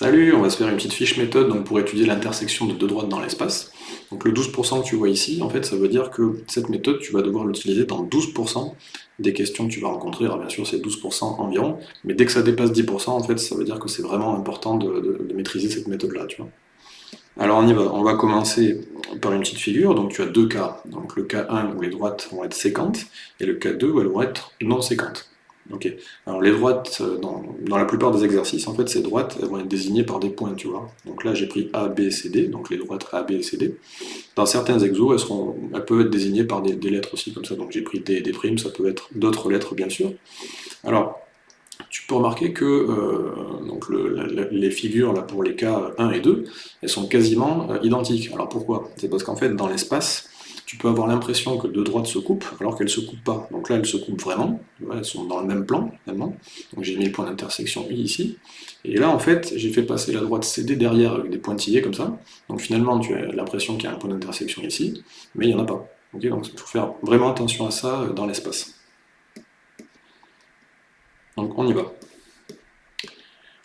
Salut, on va se faire une petite fiche méthode pour étudier l'intersection de deux droites dans l'espace. Donc le 12% que tu vois ici, en fait, ça veut dire que cette méthode, tu vas devoir l'utiliser dans 12% des questions que tu vas rencontrer. Alors bien sûr, c'est 12% environ, mais dès que ça dépasse 10%, en fait, ça veut dire que c'est vraiment important de, maîtriser cette méthode-là. Alors on y va, on va commencer par une petite figure, donc tu as deux cas, donc le cas 1 où les droites vont être séquentes, et le cas 2 où elles vont être non séquentes. Ok. Alors les droites, euh, dans, la plupart des exercices, en fait, ces droites, elles vont être désignées par des points, tu vois. Donc là, j'ai pris A, B, C, D, donc les droites A, B C, D. Dans certains exos, elles, seront, elles peuvent être désignées par des, lettres aussi, comme ça. Donc j'ai pris D et D', ça peut être d'autres lettres, bien sûr. Alors, tu peux remarquer que euh, les figures là, pour les cas 1 et 2, elles sont quasiment euh, identiques. Alors pourquoi? C'est parce qu'en fait, dans l'espace, tu peux avoir l'impression que deux droites se coupent, alors qu'elles ne se coupent pas. Donc là, elles se coupent vraiment, elles sont dans le même plan, finalement. Donc j'ai mis le point d'intersection I ici. Et là, en fait, j'ai fait passer la droite CD derrière avec des pointillés comme ça. Donc finalement, tu as l'impression qu'il y a un point d'intersection ici, mais il n'y en a pas. donc il faut faire vraiment attention à ça dans l'espace. Donc on y va.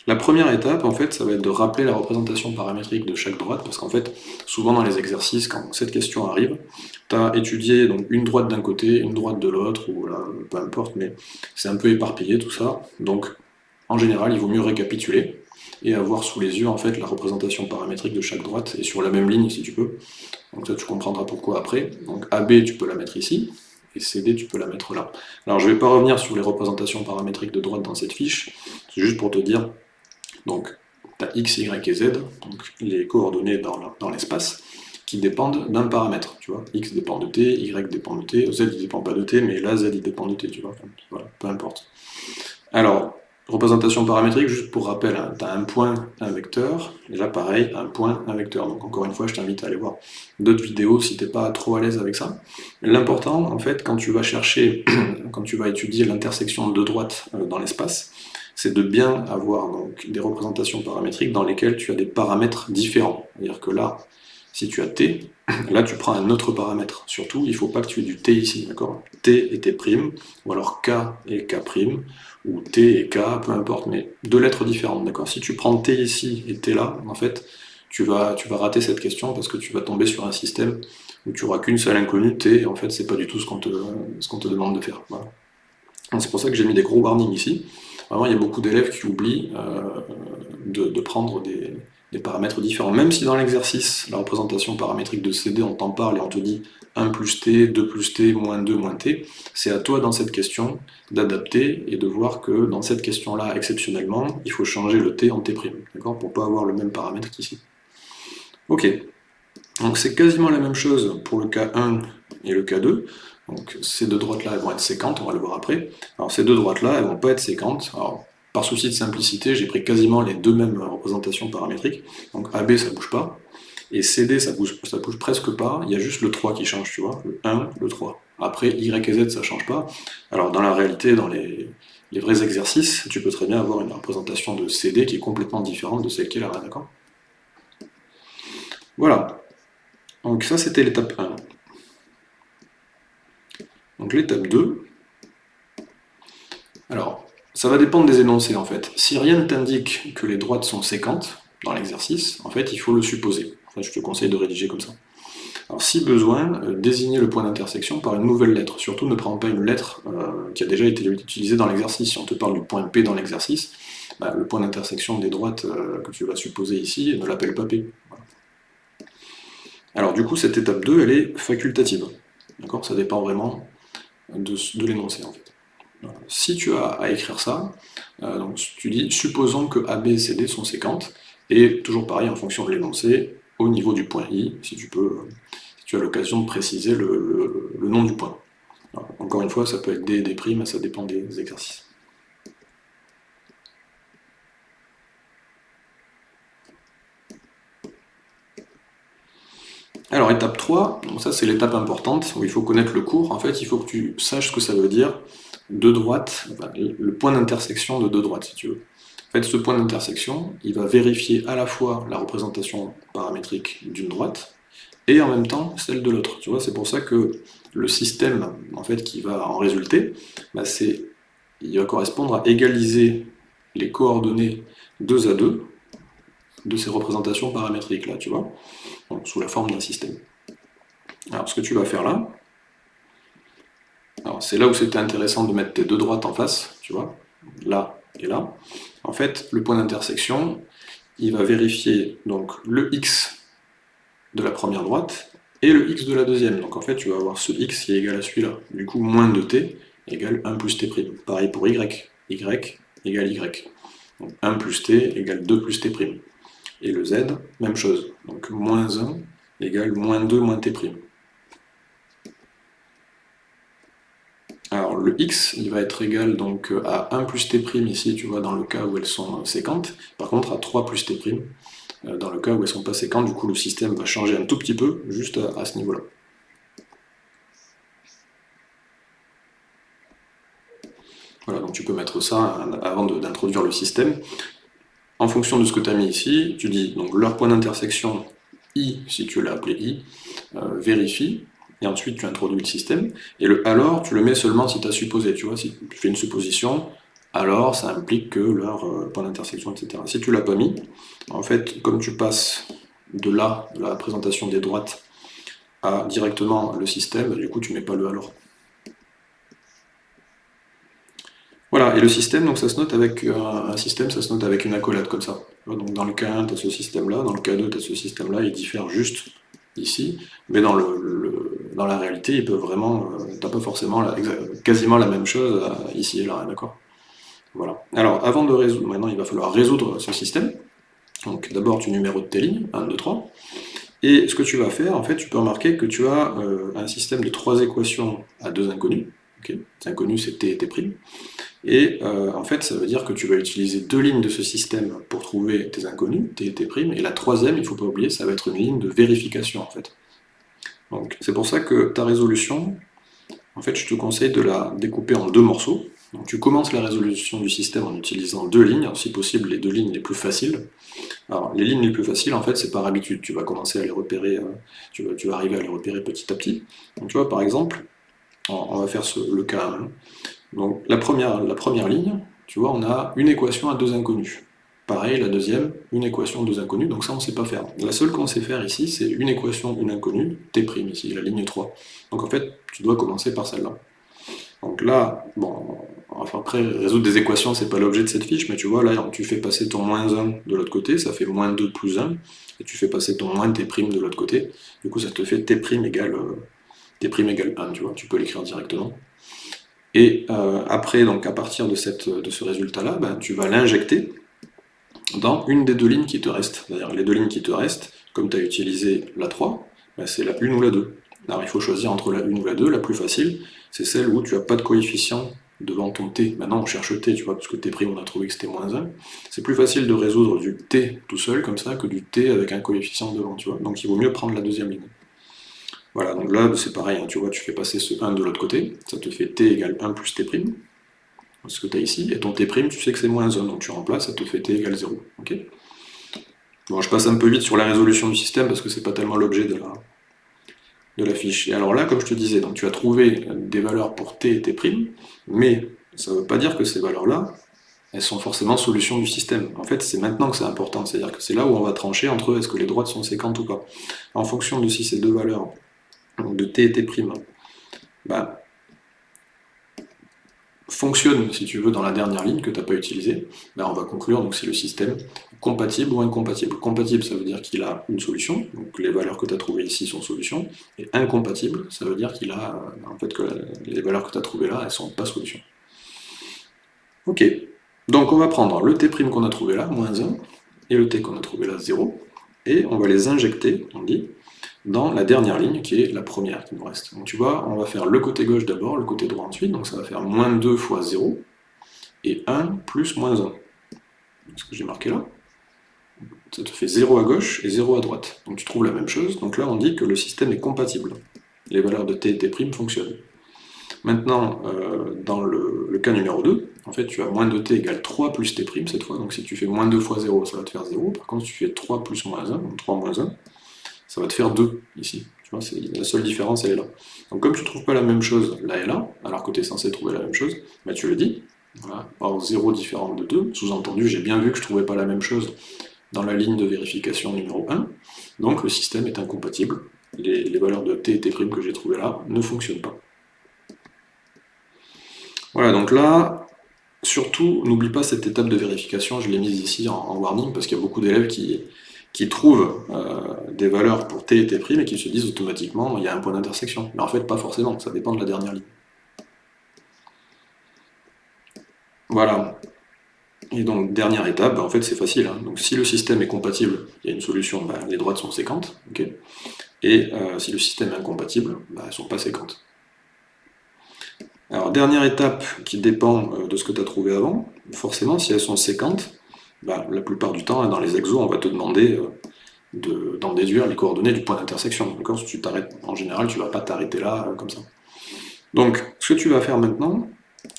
La première étape, en fait, ça va être de rappeler la représentation paramétrique de chaque droite, parce qu'en fait, souvent dans les exercices, quand cette question arrive, tu as étudié donc, une droite d'un côté, une droite de l'autre, ou voilà, peu importe, mais c'est un peu éparpillé tout ça, donc en général, il vaut mieux récapituler, et avoir sous les yeux en fait la représentation paramétrique de chaque droite, et sur la même ligne si tu peux. Donc ça tu comprendras pourquoi après. Donc AB tu peux la mettre ici, et CD tu peux la mettre là. Alors je ne vais pas revenir sur les représentations paramétriques de droite dans cette fiche, c'est juste pour te dire donc, tu as x, y et z, donc les coordonnées dans l'espace, qui dépendent d'un paramètre, tu vois. x dépend de t, y dépend de t, z il dépend pas de t, mais là z il dépend de t, tu vois. Voilà, peu importe. Alors, représentation paramétrique, juste pour rappel, hein, tu as un point, un vecteur, et là pareil, un point, un vecteur. Donc encore une fois, je t'invite à aller voir d'autres vidéos si t'es pas trop à l'aise avec ça. L'important, en fait, quand tu vas chercher, quand tu vas étudier l'intersection de deux droites euh, dans l'espace, c'est de bien avoir donc, des représentations paramétriques dans lesquelles tu as des paramètres différents. C'est-à-dire que là, si tu as t, là tu prends un autre paramètre. Surtout, il ne faut pas que tu aies du t ici, d'accord? T et t', ou alors k et k', ou t et k, peu importe, mais deux lettres différentes, d'accord? Si tu prends t ici et t là, en fait, tu vas, rater cette question parce que tu vas tomber sur un système où tu n'auras qu'une seule inconnue, t, et en fait, c'est pas du tout ce qu'on te, te, demande de faire. C'est pour ça que j'ai mis des gros warnings ici. Vraiment, il y a beaucoup d'élèves qui oublient euh, de, prendre des, paramètres différents. Même si dans l'exercice, la représentation paramétrique de CD, on t'en parle et on te dit 1 plus t, 2 plus t, moins 2, moins t, c'est à toi dans cette question d'adapter et de voir que dans cette question-là, exceptionnellement, il faut changer le t en t', d'accord Pour pas avoir le même paramètre qu'ici. Ok, donc c'est quasiment la même chose pour le cas 1 et le cas 2. Donc ces deux droites-là, elles vont être séquentes, on va le voir après. Alors ces deux droites-là, elles vont pas être séquentes. Alors, par souci de simplicité, j'ai pris quasiment les deux mêmes représentations paramétriques. Donc AB, ça bouge pas. Et CD, ça bouge, ça bouge presque pas. Il y a juste le 3 qui change, tu vois. Le 1, le 3. Après, Y et Z, ça change pas. Alors dans la réalité, dans les, vrais exercices, tu peux très bien avoir une représentation de CD qui est complètement différente de celle qui est là, d'accord? Voilà. Donc ça, c'était l'étape 1. Donc l'étape 2, alors, ça va dépendre des énoncés en fait. Si rien ne t'indique que les droites sont séquentes dans l'exercice, en fait, il faut le supposer. Je te conseille de rédiger comme ça. Alors si besoin, euh, désignez le point d'intersection par une nouvelle lettre. Surtout ne prends pas une lettre euh, qui a déjà été utilisée dans l'exercice. Si on te parle du point P dans l'exercice, bah, le point d'intersection des droites euh, que tu vas supposer ici ne l'appelle pas P. Alors du coup, cette étape 2, elle est facultative. D'accord? Ça dépend vraiment de, l'énoncé en fait. Si tu as à écrire ça, euh, tu dis supposons que A, B, C, D sont séquentes, et toujours pareil en fonction de l'énoncé, au niveau du point I, si tu peux, si tu as l'occasion de préciser le, nom du point. encore une fois, ça peut être D, D', ça dépend des exercices. Alors étape 3, ça c'est l'étape importante, où il faut connaître le cours. En fait, il faut que tu saches ce que ça veut dire, deux droites, le point d'intersection de deux droites, si tu veux. En fait, ce point d'intersection, il va vérifier à la fois la représentation paramétrique d'une droite, et en même temps celle de l'autre. Tu vois, c'est pour ça que le système en fait, qui va en résulter, bah, il va correspondre à égaliser les coordonnées 2 à 2, de ces représentations paramétriques là, tu vois, sous la forme d'un système. Alors ce que tu vas faire là, c'est là où c'était intéressant de mettre tes deux droites en face, tu vois, là et là. En fait, le point d'intersection, il va vérifier donc le x de la première droite et le x de la deuxième. Donc en fait, tu vas avoir ce x qui est égal à celui-là. Du coup, moins de t égale 1 plus t'. Pareil pour y, y égale y. Donc 1 plus t égale 2 plus t'. Et le z, même chose. Donc moins 1 égale moins 2 moins t'. Alors le x, il va être égal donc à 1 plus t' ici, tu vois, dans le cas où elles sont séquentes. Par contre, à 3 plus t', euh, dans le cas où elles ne sont pas séquentes, du coup le système va changer un tout petit peu, juste à, ce niveau-là. Voilà, donc tu peux mettre ça avant d'introduire le système. En fonction de ce que tu as mis ici, tu dis donc leur point d'intersection i, si tu l'as appelé i, euh, vérifie, et ensuite tu introduis le système, et le alors, tu le mets seulement si tu as supposé, tu vois, si tu fais une supposition, alors ça implique que leur euh, point d'intersection, etc. Si tu l'as pas mis, en fait, comme tu passes de là, de la présentation des droites, à directement le système, du coup tu mets pas le alors. Voilà, et le système, donc ça se note avec euh, un système, ça se note avec une accolade comme ça. Donc dans le cas 1, tu as ce système-là, dans le cas 2, tu as ce système-là, il diffère juste ici, mais dans, le, dans la réalité, ils peuvent vraiment, euh, pas forcément quasiment la même chose euh, ici et là, d'accord? Voilà. Alors, avant de résoudre, maintenant il va falloir résoudre ce système. Donc d'abord tu numérotes tes lignes, 1, 2, 3, et ce que tu vas faire, en fait, tu peux remarquer que tu as euh, un système de trois équations à deux inconnus, okay c'est t et t', et euh, en fait, ça veut dire que tu vas utiliser deux lignes de ce système pour trouver tes inconnus, tes, tes primes, et la troisième, il ne faut pas oublier, ça va être une ligne de vérification en fait. Donc c'est pour ça que ta résolution, en fait, je te conseille de la découper en deux morceaux. Donc tu commences la résolution du système en utilisant deux lignes, si possible les deux lignes les plus faciles. Alors les lignes les plus faciles, en fait, c'est par habitude, tu vas commencer à les repérer, euh, tu, vas, arriver à les repérer petit à petit. Donc tu vois, par exemple, on va faire le cas 1. Donc la première, ligne, tu vois, on a une équation à deux inconnus. Pareil, la deuxième, une équation à deux inconnus, donc ça on ne sait pas faire. La seule qu'on sait faire ici, c'est une équation, une inconnue, t' ici, la ligne 3. Donc en fait, tu dois commencer par celle-là. Donc là, bon, enfin après, résoudre des équations, c'est pas l'objet de cette fiche, mais tu vois, là, tu fais passer ton moins 1 de l'autre côté, ça fait moins 2 plus 1, et tu fais passer ton moins t' de l'autre côté, du coup ça te fait t' égale, euh, t' égale 1, tu vois, tu peux l'écrire directement. Et euh, après, donc à partir de, ce résultat-là, ben, tu vas l'injecter dans une des deux lignes qui te restent. C'est-à-dire les deux lignes qui te restent, comme tu as utilisé la 3, ben, c'est la 1 ou la 2. Alors il faut choisir entre la 1 ou la 2, la plus facile, c'est celle où tu n'as pas de coefficient devant ton t. Maintenant on cherche t, tu vois, parce que t' on a trouvé que c'était moins 1. C'est plus facile de résoudre du t tout seul, comme ça, que du t avec un coefficient devant, tu vois. Donc il vaut mieux prendre la deuxième ligne. Voilà, donc là, c'est pareil, hein, tu vois, tu fais passer ce 1 de l'autre côté, ça te fait t égale 1 plus t', ce que tu as ici, et ton t', tu sais que c'est moins 1, donc tu remplaces, ça te fait t égale 0. ok? Bon, je passe un peu vite sur la résolution du système, parce que c'est pas tellement l'objet de la, de la fiche. Et alors là, comme je te disais, donc tu as trouvé des valeurs pour t et t', mais ça ne veut pas dire que ces valeurs-là, elles sont forcément solutions du système. En fait, c'est maintenant que c'est important, c'est-à-dire que c'est là où on va trancher entre est-ce que les droites sont séquentes ou pas. En fonction de si ces deux valeurs de t et t', bah, fonctionne, si tu veux, dans la dernière ligne que tu n'as pas utilisée, bah, on va conclure donc c'est le système compatible ou incompatible. Compatible, ça veut dire qu'il a une solution, donc les valeurs que tu as trouvées ici sont solutions, et incompatible, ça veut dire qu'il a, en fait, que les valeurs que tu as trouvées là, elles sont pas solutions. Ok, donc on va prendre le t' qu'on a trouvé là, moins 1, et le t qu'on a trouvé là, 0, et on va les injecter, on dit, dans la dernière ligne, qui est la première qui nous reste. Donc tu vois, on va faire le côté gauche d'abord, le côté droit ensuite, donc ça va faire moins 2 fois 0, et 1 plus moins 1. Ce que j'ai marqué là. Ça te fait 0 à gauche et 0 à droite. Donc tu trouves la même chose, donc là on dit que le système est compatible. Les valeurs de t et t' fonctionnent. Maintenant, euh, dans le, cas numéro 2, en fait tu as moins de t égale 3 plus t' cette fois, donc si tu fais moins 2 fois 0, ça va te faire 0, par contre si tu fais 3 plus moins 1, donc 3 moins 1, ça va te faire 2 ici. Tu vois, la seule différence, elle est là. Donc comme tu ne trouves pas la même chose là et là, alors que tu es censé trouver la même chose, bah, tu le dis. Voilà. Or 0 différente de 2, sous-entendu, j'ai bien vu que je ne trouvais pas la même chose dans la ligne de vérification numéro 1, donc le système est incompatible. Les, valeurs de t et t' que j'ai trouvées là ne fonctionnent pas. Voilà, donc là, surtout, n'oublie pas cette étape de vérification, je l'ai mise ici en, warning, parce qu'il y a beaucoup d'élèves qui, qui trouvent euh, des valeurs pour t et t' et qui se disent automatiquement il y a un point d'intersection. Mais en fait, pas forcément, ça dépend de la dernière ligne. Voilà. Et donc, dernière étape, bah, en fait, c'est facile. Hein. Donc, si le système est compatible, il y a une solution, bah, les droites sont séquentes. et euh, si le système est incompatible, bah, elles ne sont pas séquentes. Alors, dernière étape qui dépend euh, de ce que tu as trouvé avant, forcément, si elles sont séquentes, la plupart du temps, hein, dans les exos, on va te demander euh, d'en déduire les coordonnées du point d'intersection. En général, tu ne vas pas t'arrêter là, comme ça. Donc, ce que tu vas faire maintenant,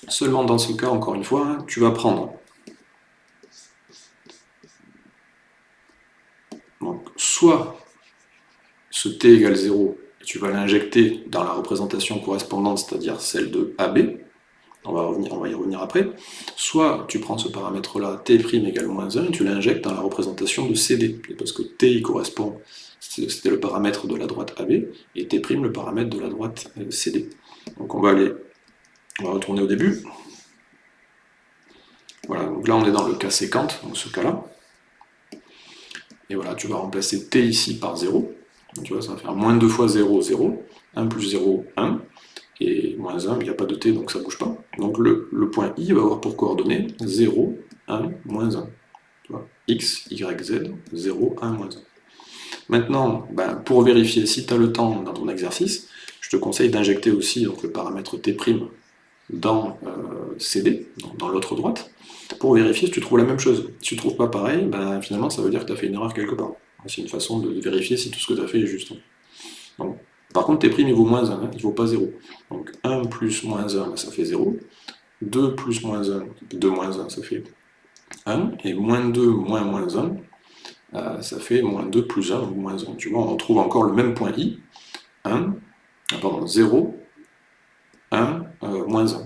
seulement dans ce cas, encore une fois, hein, tu vas prendre soit ce t égale 0, tu vas l'injecter dans la représentation correspondante, c'est-à-dire celle de AB, on va, y revenir après, soit tu prends ce paramètre-là, t' égale moins 1, et tu l'injectes dans la représentation de CD, parce que t correspond, c'était le paramètre de la droite AB, et t' le paramètre de la droite euh, CD. Donc on va aller, on va retourner au début. Voilà, donc là on est dans le cas séquente, dans ce cas-là. Et voilà, tu vas remplacer t ici par 0. Donc, tu vois, ça va faire moins 2 fois 0, 0. 1 plus 0, 1. Et moins 1, il n'y a pas de t, donc ça ne bouge pas. Donc le, point i va avoir pour coordonnées 0, 1, moins 1. Tu vois, x, y, z, 0, 1, moins 1. Maintenant, ben, pour vérifier si tu as le temps dans ton exercice, je te conseille d'injecter aussi donc, le paramètre t' dans euh, CD, dans l'autre droite, pour vérifier si tu trouves la même chose. Si tu ne trouves pas pareil, ben, finalement ça veut dire que tu as fait une erreur quelque part. C'est une façon de vérifier si tout ce que tu as fait est juste. Par contre, tes primes, il vaut moins 1, hein, il ne vaut pas 0. Donc 1 plus moins 1, ben, ça fait 0. 2 plus moins 1, 2 moins 1, ça fait 1. Et moins 2 moins moins 1, euh, ça fait moins 2 plus 1 ou moins 1. Tu vois, on trouve encore le même point i. 1, ah, pardon, 0, 1, euh, moins 1.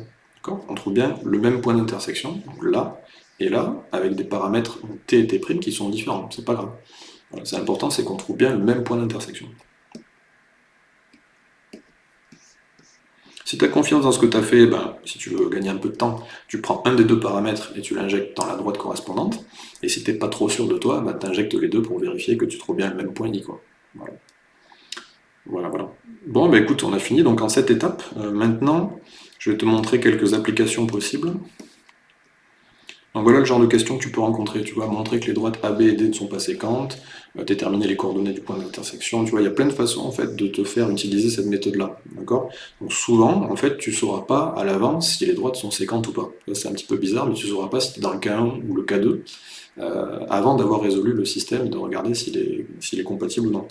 On trouve bien le même point d'intersection, là et là, avec des paramètres t et t' qui sont différents, c'est pas grave. c'est important, c'est qu'on trouve bien le même point d'intersection. Si tu as confiance dans ce que tu as fait, ben, si tu veux gagner un peu de temps, tu prends un des deux paramètres et tu l'injectes dans la droite correspondante. Et si tu n'es pas trop sûr de toi, ben, tu injectes les deux pour vérifier que tu trouves bien le même point. Voilà. voilà, voilà. Bon, ben écoute, on a fini donc en cette étape. Euh, maintenant, je vais te montrer quelques applications possibles. Donc voilà le genre de questions que tu peux rencontrer. Tu vas montrer que les droites AB et D ne sont pas séquentes, euh, déterminer les coordonnées du point d'intersection. Tu vois, il y a plein de façons en fait de te faire utiliser cette méthode-là. D'accord? Donc souvent, en fait, tu ne sauras pas à l'avance si les droites sont séquentes ou pas. C'est un petit peu bizarre, mais tu ne sauras pas si tu dans le cas 1 ou le cas 2 euh, avant d'avoir résolu le système et de regarder s'il est, compatible ou non.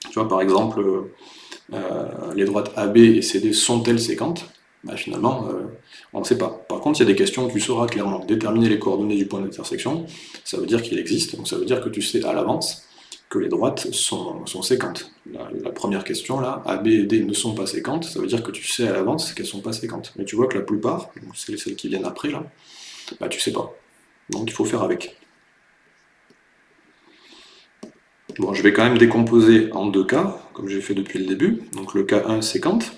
Tu vois, par exemple, euh, les droites AB et CD sont-elles séquentes? Bah, finalement, on ne sait pas. Par contre, il y a des questions où tu sauras clairement déterminer les coordonnées du point d'intersection, ça veut dire qu'il existe, donc ça veut dire que tu sais à l'avance que les droites sont, séquentes. La, première question, là, A, B et D ne sont pas séquentes, ça veut dire que tu sais à l'avance qu'elles ne sont pas séquentes. Mais tu vois que la plupart, c'est celles qui viennent après, là, bah tu sais pas. Donc il faut faire avec. Bon, je vais quand même décomposer en deux cas, comme j'ai fait depuis le début. Donc le cas 1, séquente.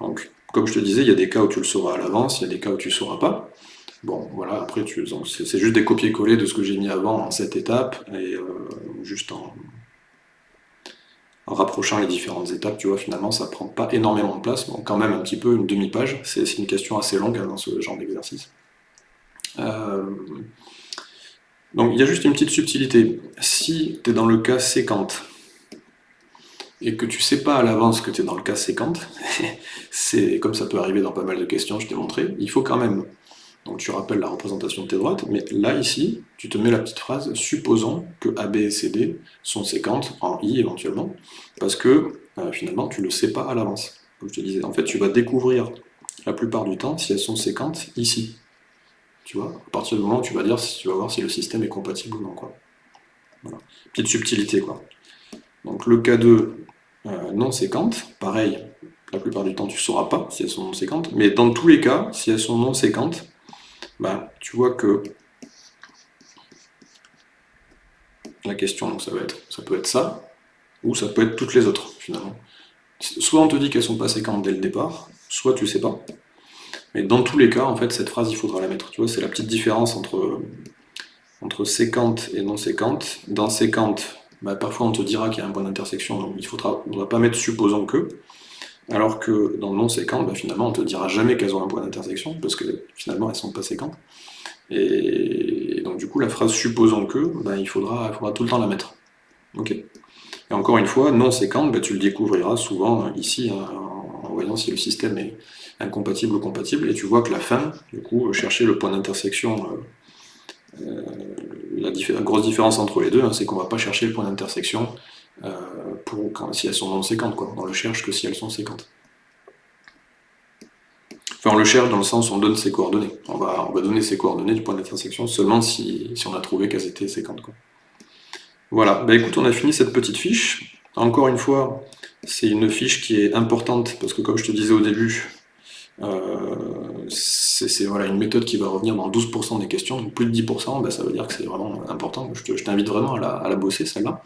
Donc comme je te disais, il y a des cas où tu le sauras à l'avance, il y a des cas où tu ne sauras pas. Bon, voilà, après, c'est juste des copier-coller de ce que j'ai mis avant en cette étape, et euh, juste en, rapprochant les différentes étapes, tu vois, finalement, ça prend pas énormément de place, bon, quand même un petit peu, une demi-page, c'est une question assez longue hein, dans ce genre d'exercice. Euh, donc, il y a juste une petite subtilité. Si tu es dans le cas séquente, et que tu sais pas à l'avance que tu es dans le cas séquente, c'est comme ça peut arriver dans pas mal de questions, je t'ai montré, il faut quand même, donc tu rappelles la représentation de tes droites, mais là ici, tu te mets la petite phrase, supposons que AB et CD sont séquentes, en I éventuellement, parce que euh, finalement tu le sais pas à l'avance. Comme je te disais, en fait tu vas découvrir la plupart du temps si elles sont séquentes ici. Tu vois, à partir du moment où tu vas dire, tu vas voir si le système est compatible ou non. Quoi. Voilà. Petite subtilité quoi. Donc le cas 2, euh, non séquentes. Pareil, la plupart du temps, tu ne sauras pas si elles sont non séquentes. Mais dans tous les cas, si elles sont non séquentes, bah, tu vois que la question, ça, va être, ça peut être ça, ou ça peut être toutes les autres, finalement. Soit on te dit qu'elles sont pas séquentes dès le départ, soit tu sais pas. Mais dans tous les cas, en fait, cette phrase, il faudra la mettre. Tu vois, c'est la petite différence entre, entre séquente et non séquente. Dans séquente, bah, parfois on te dira qu'il y a un point d'intersection, donc il ne faudra, pas mettre supposons que. Alors que dans non séquente, bah, finalement, on te dira jamais qu'elles ont un point d'intersection, parce que finalement, elles sont pas séquentes. Et, donc du coup, la phrase supposons que, bah, il, faudra, il faudra tout le temps la mettre. Et encore une fois, non séquente, tu le découvriras souvent euh, ici, hein, en voyant si le système est incompatible ou compatible, et tu vois que la fin, du coup, chercher le point d'intersection euh, euh, la, grosse différence entre les deux, hein, c'est qu'on va pas chercher le point d'intersection euh, pour si elles sont non séquentes, quoi. On le cherche que si elles sont séquentes. Enfin, on le cherche dans le sens où on donne ses coordonnées. On va, on va donner ses coordonnées du point d'intersection seulement si, on a trouvé qu'elles étaient séquentes. Voilà, bah écoute, on a fini cette petite fiche. Encore une fois, c'est une fiche qui est importante parce que comme je te disais au début, euh, c'est voilà, une méthode qui va revenir dans 12% des questions, donc plus de 10%, bah, ça veut dire que c'est vraiment important. Je t'invite vraiment à la, bosser, celle-là.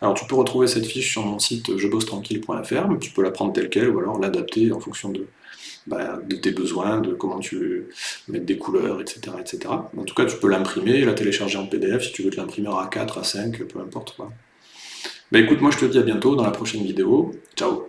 Alors tu peux retrouver cette fiche sur mon site jebossetranquille.fr, tu peux la prendre telle qu'elle, ou alors l'adapter en fonction de, bah, tes besoins, de comment tu veux mettre des couleurs, etc. etc. En tout cas, tu peux l'imprimer, la télécharger en PDF, si tu veux te l'imprimer à 4, à 5, peu importe. Bah écoute, moi je te dis à bientôt dans la prochaine vidéo. Ciao